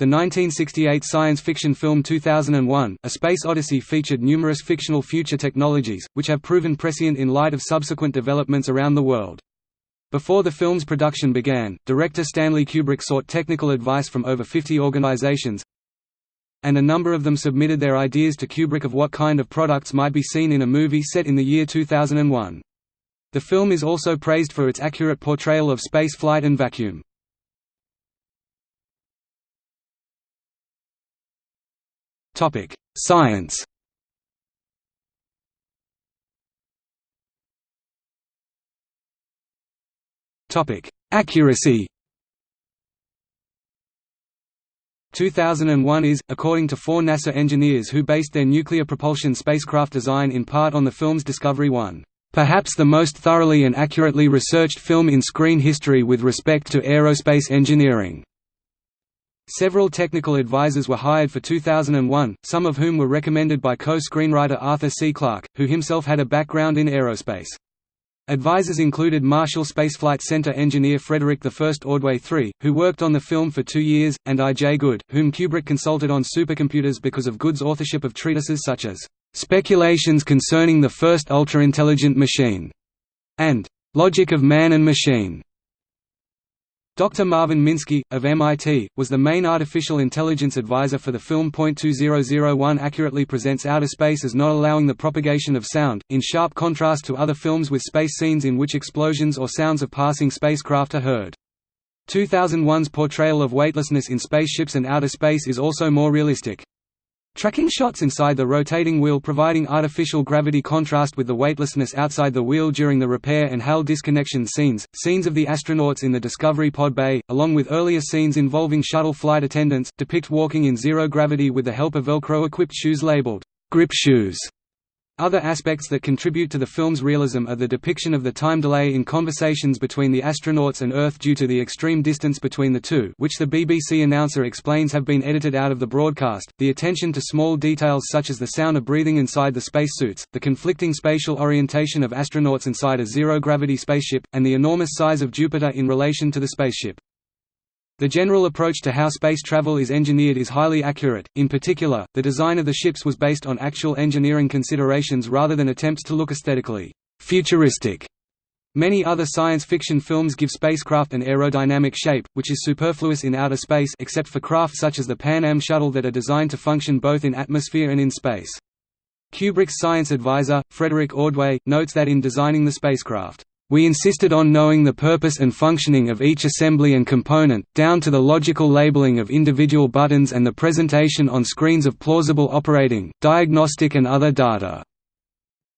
The 1968 science fiction film 2001, A Space Odyssey featured numerous fictional future technologies, which have proven prescient in light of subsequent developments around the world. Before the film's production began, director Stanley Kubrick sought technical advice from over 50 organizations, and a number of them submitted their ideas to Kubrick of what kind of products might be seen in a movie set in the year 2001. The film is also praised for its accurate portrayal of space flight and vacuum. Topic: Science. Topic: Accuracy. 2001 is, according to four NASA engineers who based their nuclear propulsion spacecraft design in part on the film's Discovery 1, "...perhaps the most thoroughly and accurately researched film in screen history with respect to aerospace engineering." Several technical advisors were hired for 2001, some of whom were recommended by co-screenwriter Arthur C. Clarke, who himself had a background in aerospace. Advisors included Marshall Space Flight Center engineer Frederick I Ordway III, who worked on the film for two years, and I. J. Good, whom Kubrick consulted on supercomputers because of Good's authorship of treatises such as "'Speculations Concerning the First Ultra-Intelligent Machine' and "'Logic of Man and Machine' Dr. Marvin Minsky, of MIT, was the main artificial intelligence advisor for the film. 2001 accurately presents outer space as not allowing the propagation of sound, in sharp contrast to other films with space scenes in which explosions or sounds of passing spacecraft are heard. 2001's portrayal of weightlessness in spaceships and outer space is also more realistic. Tracking shots inside the rotating wheel providing artificial gravity contrast with the weightlessness outside the wheel during the repair and HAL disconnection scenes, scenes of the astronauts in the Discovery pod bay, along with earlier scenes involving shuttle flight attendants, depict walking in zero gravity with the help of Velcro-equipped shoes labeled, grip shoes. Other aspects that contribute to the film's realism are the depiction of the time delay in conversations between the astronauts and Earth due to the extreme distance between the two which the BBC announcer explains have been edited out of the broadcast, the attention to small details such as the sound of breathing inside the spacesuits, the conflicting spatial orientation of astronauts inside a zero-gravity spaceship, and the enormous size of Jupiter in relation to the spaceship. The general approach to how space travel is engineered is highly accurate, in particular, the design of the ships was based on actual engineering considerations rather than attempts to look aesthetically futuristic. Many other science fiction films give spacecraft an aerodynamic shape, which is superfluous in outer space except for craft such as the Pan Am shuttle that are designed to function both in atmosphere and in space. Kubrick's science advisor, Frederick Ordway, notes that in designing the spacecraft, we insisted on knowing the purpose and functioning of each assembly and component, down to the logical labeling of individual buttons and the presentation on screens of plausible operating, diagnostic and other data.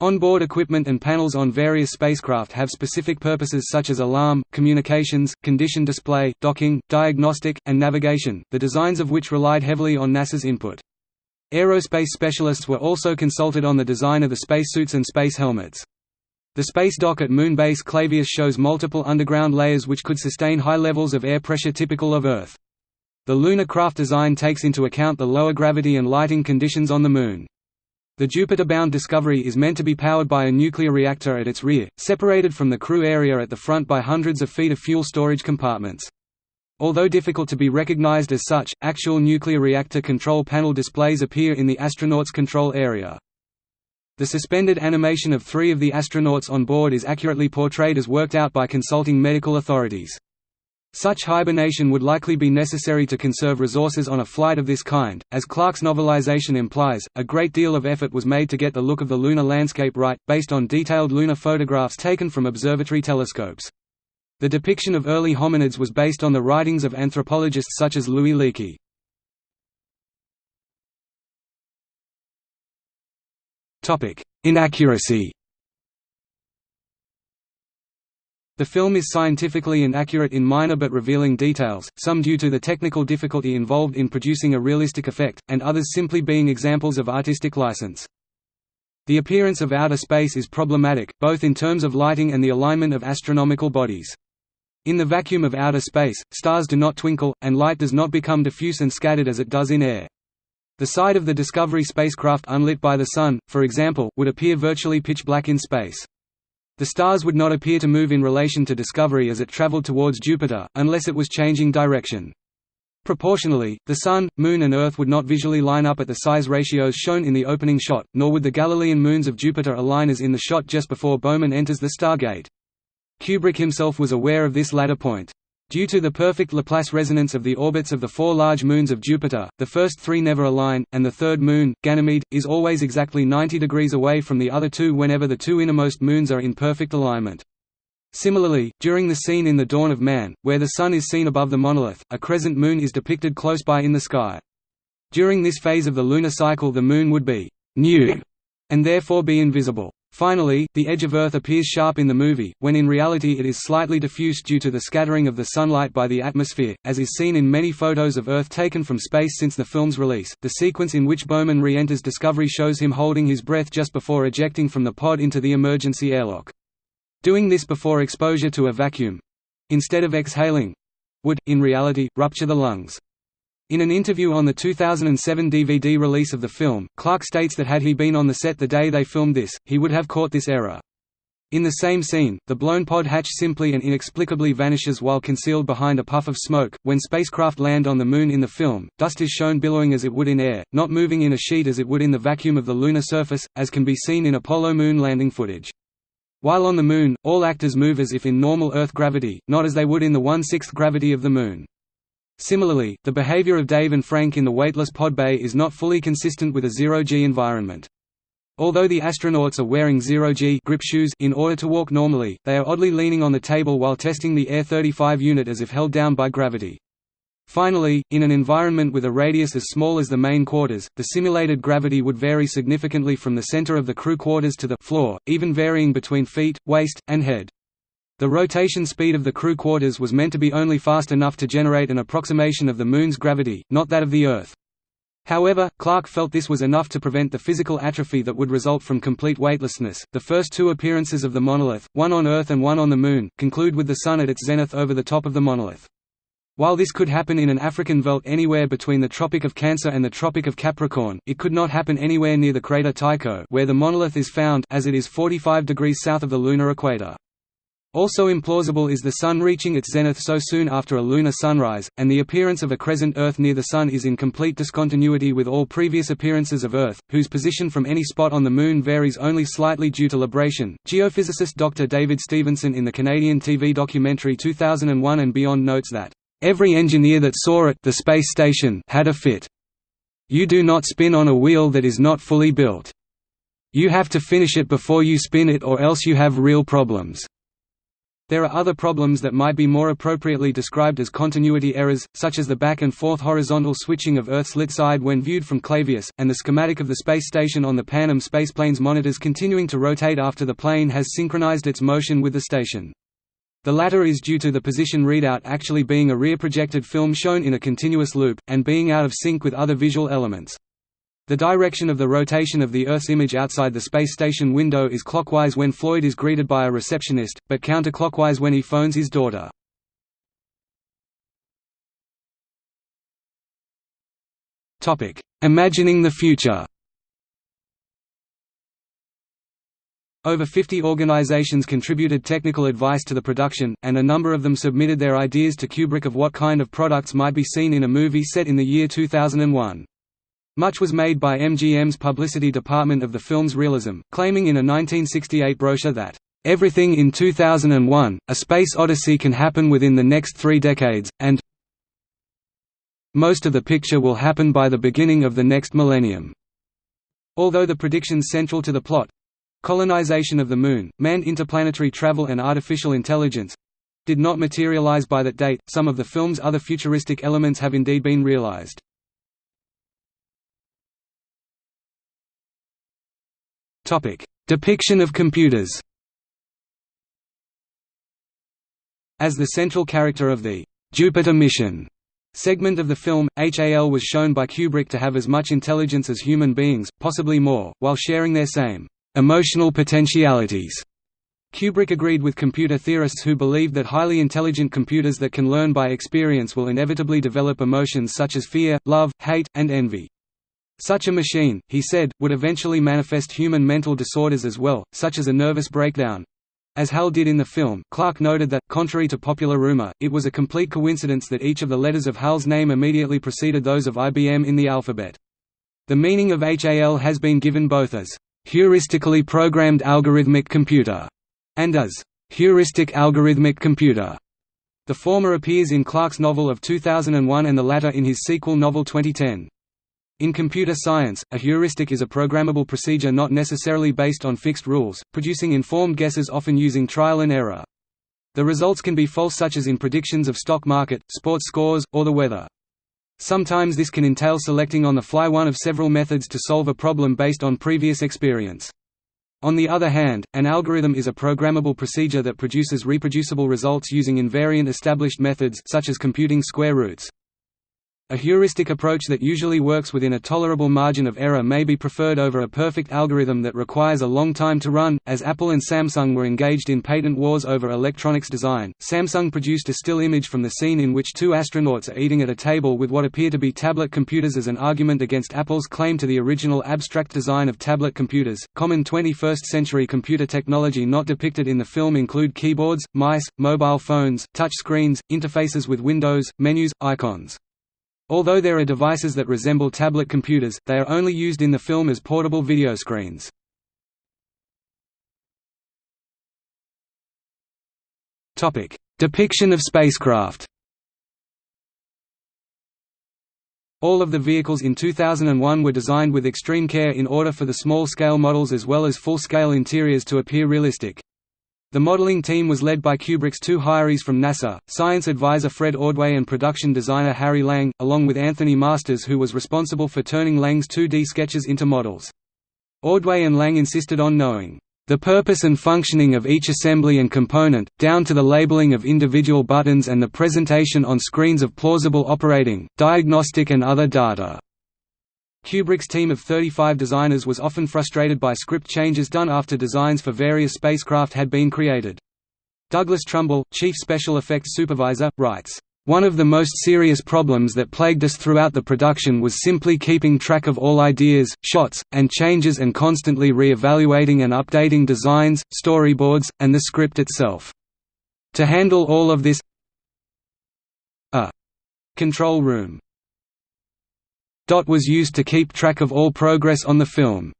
Onboard equipment and panels on various spacecraft have specific purposes such as alarm, communications, condition display, docking, diagnostic, and navigation, the designs of which relied heavily on NASA's input. Aerospace specialists were also consulted on the design of the spacesuits and space helmets. The space dock at Moon Base Clavius shows multiple underground layers which could sustain high levels of air pressure typical of Earth. The lunar craft design takes into account the lower gravity and lighting conditions on the Moon. The Jupiter-bound Discovery is meant to be powered by a nuclear reactor at its rear, separated from the crew area at the front by hundreds of feet of fuel storage compartments. Although difficult to be recognized as such, actual nuclear reactor control panel displays appear in the astronauts' control area. The suspended animation of three of the astronauts on board is accurately portrayed as worked out by consulting medical authorities. Such hibernation would likely be necessary to conserve resources on a flight of this kind. As Clarke's novelization implies, a great deal of effort was made to get the look of the lunar landscape right, based on detailed lunar photographs taken from observatory telescopes. The depiction of early hominids was based on the writings of anthropologists such as Louis Leakey. Inaccuracy The film is scientifically inaccurate in minor but revealing details, some due to the technical difficulty involved in producing a realistic effect, and others simply being examples of artistic license. The appearance of outer space is problematic, both in terms of lighting and the alignment of astronomical bodies. In the vacuum of outer space, stars do not twinkle, and light does not become diffuse and scattered as it does in air. The side of the Discovery spacecraft unlit by the Sun, for example, would appear virtually pitch black in space. The stars would not appear to move in relation to Discovery as it traveled towards Jupiter, unless it was changing direction. Proportionally, the Sun, Moon and Earth would not visually line up at the size ratios shown in the opening shot, nor would the Galilean moons of Jupiter align as in the shot just before Bowman enters the Stargate. Kubrick himself was aware of this latter point. Due to the perfect Laplace resonance of the orbits of the four large moons of Jupiter, the first three never align, and the third moon, Ganymede, is always exactly 90 degrees away from the other two whenever the two innermost moons are in perfect alignment. Similarly, during the scene in The Dawn of Man, where the Sun is seen above the monolith, a crescent moon is depicted close by in the sky. During this phase of the lunar cycle the Moon would be «new» and therefore be invisible. Finally, the edge of Earth appears sharp in the movie, when in reality it is slightly diffused due to the scattering of the sunlight by the atmosphere, as is seen in many photos of Earth taken from space since the film's release. The sequence in which Bowman re enters Discovery shows him holding his breath just before ejecting from the pod into the emergency airlock. Doing this before exposure to a vacuum instead of exhaling would, in reality, rupture the lungs. In an interview on the 2007 DVD release of the film, Clarke states that had he been on the set the day they filmed this, he would have caught this error. In the same scene, the blown pod hatch simply and inexplicably vanishes while concealed behind a puff of smoke. When spacecraft land on the Moon in the film, dust is shown billowing as it would in air, not moving in a sheet as it would in the vacuum of the lunar surface, as can be seen in Apollo moon landing footage. While on the Moon, all actors move as if in normal Earth gravity, not as they would in the one-sixth gravity of the Moon. Similarly, the behavior of Dave and Frank in the weightless pod bay is not fully consistent with a zero-G environment. Although the astronauts are wearing zero-G grip shoes in order to walk normally, they are oddly leaning on the table while testing the AE-35 unit as if held down by gravity. Finally, in an environment with a radius as small as the main quarters, the simulated gravity would vary significantly from the center of the crew quarters to the floor, even varying between feet, waist, and head. The rotation speed of the crew quarters was meant to be only fast enough to generate an approximation of the Moon's gravity, not that of the Earth. However, Clarke felt this was enough to prevent the physical atrophy that would result from complete weightlessness. The first two appearances of the monolith, one on Earth and one on the Moon, conclude with the Sun at its zenith over the top of the monolith. While this could happen in an African veld anywhere between the Tropic of Cancer and the Tropic of Capricorn, it could not happen anywhere near the crater Tycho where the monolith is found as it is 45 degrees south of the lunar equator. Also implausible is the Sun reaching its zenith so soon after a lunar sunrise, and the appearance of a crescent Earth near the Sun is in complete discontinuity with all previous appearances of Earth, whose position from any spot on the Moon varies only slightly due to libration. Geophysicist Dr. David Stevenson in the Canadian TV documentary 2001 and Beyond notes that Every engineer that saw it the space station had a fit. You do not spin on a wheel that is not fully built. You have to finish it before you spin it or else you have real problems. There are other problems that might be more appropriately described as continuity errors, such as the back and forth horizontal switching of Earth's lit side when viewed from Clavius, and the schematic of the space station on the Pan Am spaceplane's monitors continuing to rotate after the plane has synchronized its motion with the station. The latter is due to the position readout actually being a rear-projected film shown in a continuous loop, and being out of sync with other visual elements. The direction of the rotation of the Earth's image outside the space station window is clockwise when Floyd is greeted by a receptionist, but counterclockwise when he phones his daughter. Imagining the future Over 50 organizations contributed technical advice to the production, and a number of them submitted their ideas to Kubrick of what kind of products might be seen in a movie set in the year 2001. Much was made by MGM's publicity department of the film's realism, claiming in a 1968 brochure that, "...everything in 2001, A Space Odyssey can happen within the next three decades, and most of the picture will happen by the beginning of the next millennium." Although the predictions central to the plot, Colonization of the Moon, manned interplanetary travel and artificial intelligence did not materialize by that date. Some of the film's other futuristic elements have indeed been realized. Depiction of computers. As the central character of the Jupiter mission segment of the film, HAL was shown by Kubrick to have as much intelligence as human beings, possibly more, while sharing their same emotional potentialities. Kubrick agreed with computer theorists who believed that highly intelligent computers that can learn by experience will inevitably develop emotions such as fear, love, hate, and envy. Such a machine, he said, would eventually manifest human mental disorders as well, such as a nervous breakdown. As Hal did in the film, Clarke noted that, contrary to popular rumor, it was a complete coincidence that each of the letters of Hal's name immediately preceded those of IBM in the alphabet. The meaning of HAL has been given both as heuristically programmed algorithmic computer and as heuristic algorithmic computer. The former appears in Clarke's novel of 2001 and the latter in his sequel novel 2010. In computer science, a heuristic is a programmable procedure not necessarily based on fixed rules, producing informed guesses often using trial and error. The results can be false such as in predictions of stock market, sports scores, or the weather. Sometimes this can entail selecting on the fly one of several methods to solve a problem based on previous experience. On the other hand, an algorithm is a programmable procedure that produces reproducible results using invariant established methods such as computing square roots. A heuristic approach that usually works within a tolerable margin of error may be preferred over a perfect algorithm that requires a long time to run. As Apple and Samsung were engaged in patent wars over electronics design, Samsung produced a still image from the scene in which two astronauts are eating at a table with what appear to be tablet computers as an argument against Apple's claim to the original abstract design of tablet computers. Common 21st century computer technology not depicted in the film include keyboards, mice, mobile phones, touch screens, interfaces with windows, menus, icons. Although there are devices that resemble tablet computers, they are only used in the film as portable video screens. Depiction of spacecraft All of the vehicles in 2001 were designed with extreme care in order for the small-scale models as well as full-scale interiors to appear realistic. The modeling team was led by Kubrick's two hirees from NASA, science advisor Fred Ordway and production designer Harry Lange, along with Anthony Masters who was responsible for turning Lange's 2D sketches into models. Ordway and Lang insisted on knowing the purpose and functioning of each assembly and component, down to the labeling of individual buttons and the presentation on screens of plausible operating, diagnostic and other data. Kubrick's team of 35 designers was often frustrated by script changes done after designs for various spacecraft had been created. Douglas Trumbull, chief special effects supervisor, writes, "...one of the most serious problems that plagued us throughout the production was simply keeping track of all ideas, shots, and changes and constantly re-evaluating and updating designs, storyboards, and the script itself. To handle all of this a control room Dot was used to keep track of all progress on the film.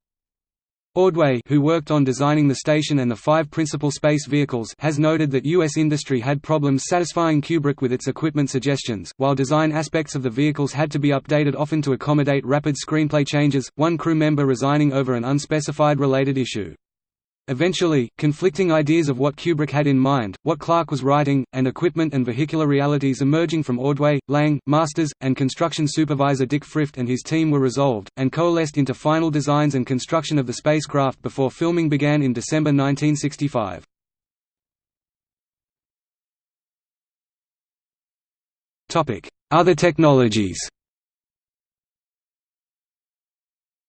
Ordway who worked on designing the station and the five principal space vehicles has noted that U.S. industry had problems satisfying Kubrick with its equipment suggestions, while design aspects of the vehicles had to be updated often to accommodate rapid screenplay changes, one crew member resigning over an unspecified related issue. Eventually, conflicting ideas of what Kubrick had in mind, what Clarke was writing, and equipment and vehicular realities emerging from Ordway, Lange, Masters, and construction supervisor Dick Frith and his team were resolved, and coalesced into final designs and construction of the spacecraft before filming began in December 1965. Other technologies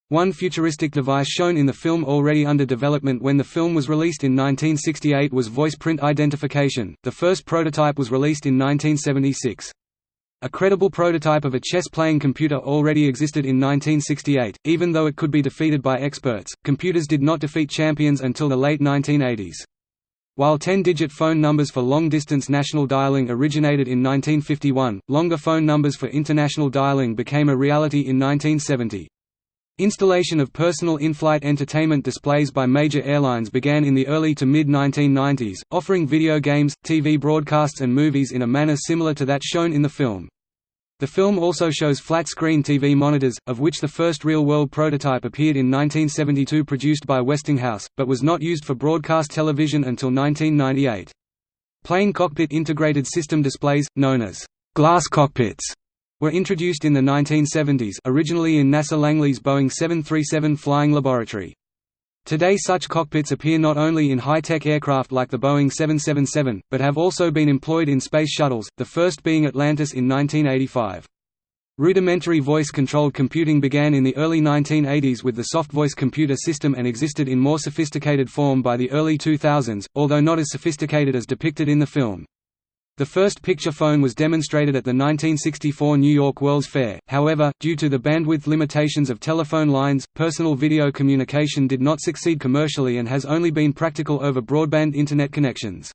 One futuristic device shown in the film already under development when the film was released in 1968 was voice print identification, the first prototype was released in 1976. A credible prototype of a chess-playing computer already existed in 1968, even though it could be defeated by experts, computers did not defeat champions until the late 1980s. While 10-digit phone numbers for long-distance national dialing originated in 1951, longer phone numbers for international dialing became a reality in 1970. Installation of personal in-flight entertainment displays by major airlines began in the early to mid-1990s, offering video games, TV broadcasts and movies in a manner similar to that shown in the film. The film also shows flat-screen TV monitors, of which the first real-world prototype appeared in 1972 produced by Westinghouse, but was not used for broadcast television until 1998. Plane cockpit integrated system displays, known as glass cockpits, were introduced in the 1970s originally in NASA Langley's Boeing 737 flying laboratory. Today such cockpits appear not only in high-tech aircraft like the Boeing 777, but have also been employed in space shuttles, the first being Atlantis in 1985. Rudimentary voice-controlled computing began in the early 1980s with the soft voice computer system and existed in more sophisticated form by the early 2000s, although not as sophisticated as depicted in the film. The first picture phone was demonstrated at the 1964 New York World's Fair, however, due to the bandwidth limitations of telephone lines, personal video communication did not succeed commercially and has only been practical over broadband Internet connections.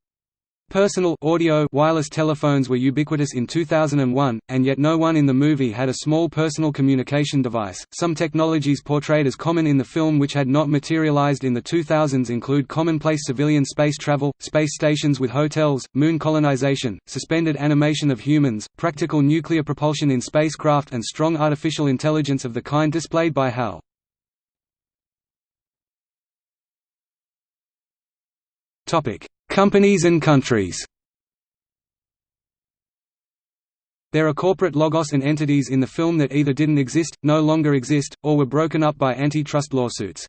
Personal audio wireless telephones were ubiquitous in 2001, and yet no one in the movie had a small personal communication device. Some technologies portrayed as common in the film which had not materialized in the 2000s include commonplace civilian space travel, space stations with hotels, moon colonization, suspended animation of humans, practical nuclear propulsion in spacecraft and strong artificial intelligence of the kind displayed by HAL. Topic: Companies and countries There are corporate logos and entities in the film that either didn't exist, no longer exist, or were broken up by antitrust lawsuits.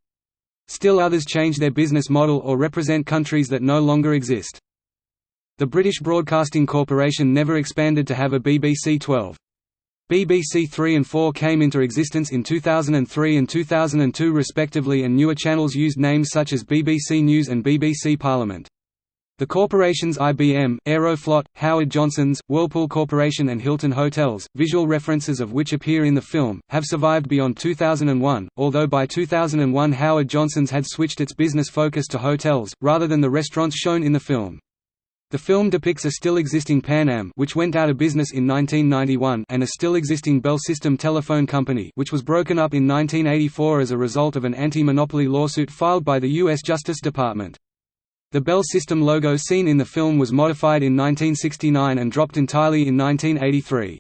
Still others change their business model or represent countries that no longer exist. The British Broadcasting Corporation never expanded to have a BBC 12. BBC 3 and 4 came into existence in 2003 and 2002 respectively and newer channels used names such as BBC News and BBC Parliament. The corporations IBM, Aeroflot, Howard Johnson's, Whirlpool Corporation and Hilton Hotels, visual references of which appear in the film, have survived beyond 2001, although by 2001 Howard Johnson's had switched its business focus to hotels, rather than the restaurants shown in the film. The film depicts a still existing Pan Am which went out of business in 1991 and a still existing Bell System Telephone Company which was broken up in 1984 as a result of an anti-monopoly lawsuit filed by the U.S. Justice Department. The Bell System logo seen in the film was modified in 1969 and dropped entirely in 1983.